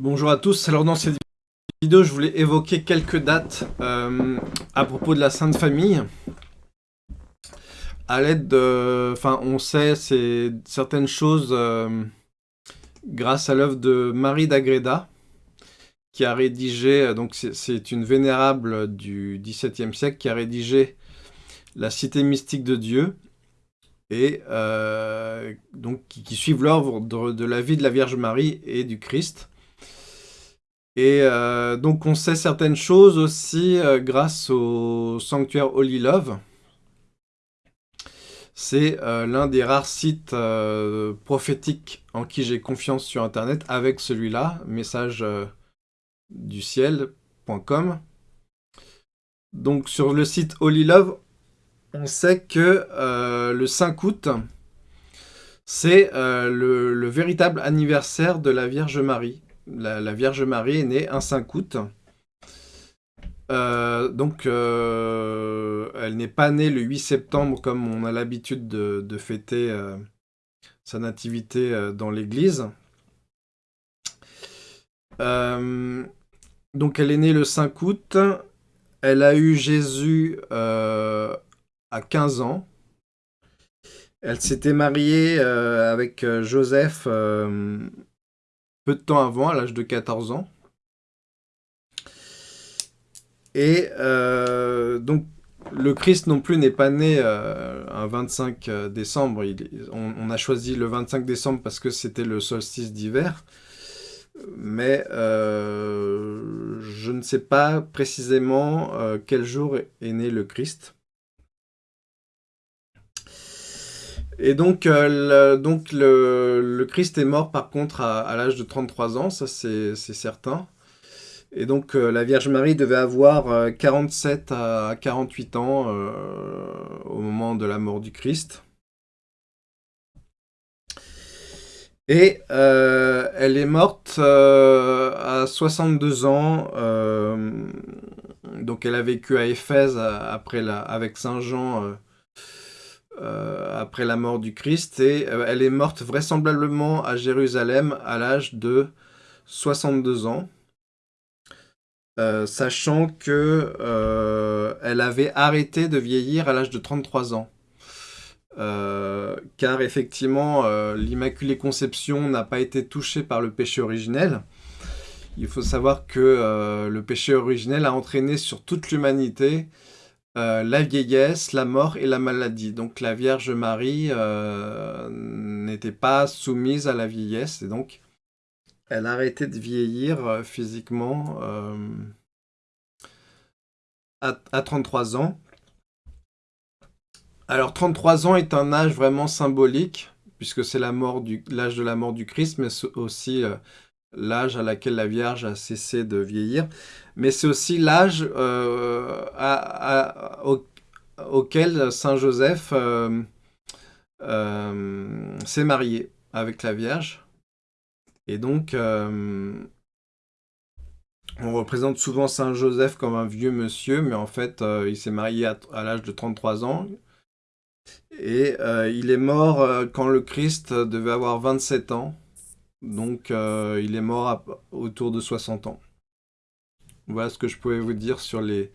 Bonjour à tous, alors dans cette vidéo je voulais évoquer quelques dates euh, à propos de la Sainte Famille. À l'aide de... Enfin on sait certaines choses euh, grâce à l'œuvre de Marie d'Agreda qui a rédigé, euh, donc c'est une vénérable du XVIIe siècle qui a rédigé La Cité mystique de Dieu et donc qui, suivent l'œuvre de la vie de la Vierge Marie et du Christ. Et euh, donc on sait certaines choses aussi euh, grâce au sanctuaire Holy Love. C'est euh, l'un des rares sites prophétiques en qui j'ai confiance sur Internet avec celui-là, message. Donc sur le site Holy Love, on sait que le 5 août, c'est le véritable anniversaire de la Vierge Marie la, Vierge Marie est née un 5 août. Euh, donc, euh, elle n'est pas née le 8 septembre comme on a l'habitude de, fêter euh, sa nativité dans l'église. donc, elle est née le 5 août. Elle a eu Jésus à 15 ans. Elle s'était mariée avec Joseph peu de temps avant, à l'âge de 14 ans. Et euh, donc, le Christ non plus n'est pas né euh, un 25 euh, décembre. on, a choisi le 25 décembre parce que c'était le solstice d'hiver. Mais je ne sais pas précisément quel jour est né le Christ. Et donc, euh, le, Christ est mort par contre à, l'âge de 33 ans, ça c'est certain. Et donc euh, la Vierge Marie devait avoir 47 euh, à 48 ans au moment de la mort du Christ. Et elle est morte à 62 ans, donc elle a vécu à Éphèse avec Saint Jean euh, après la mort du Christ et euh, elle est morte vraisemblablement à Jérusalem à l'âge de 62 ans. Euh, sachant que elle avait arrêté de vieillir à l'âge de 33 ans. car effectivement, l'Immaculée Conception n'a pas été touchée par le péché originel. Il faut savoir que le péché originel a entraîné sur toute l'humanité euh, la vieillesse, la mort et la maladie. Donc la Vierge Marie euh, n'était pas soumise à la vieillesse et donc elle a arrêté de vieillir euh, physiquement à, 33 ans. Alors 33 ans est un âge vraiment symbolique puisque c'est l'âge de la mort du Christ, mais aussi l'âge à laquelle la Vierge a cessé de vieillir, mais c'est aussi l'âge euh, auquel Saint Joseph euh, euh, s'est marié avec la Vierge. Et donc, on représente souvent Saint Joseph comme un vieux monsieur, mais en fait, il s'est marié à, l'âge de 33 ans. Et il est mort quand le Christ devait avoir 27 ans. Donc, euh, il est mort autour de 60 ans. Voilà ce que je pouvais vous dire sur les,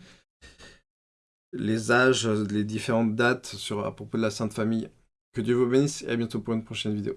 les âges, les différentes dates sur, à propos de la Sainte Famille. Que Dieu vous bénisse et à bientôt pour une prochaine vidéo.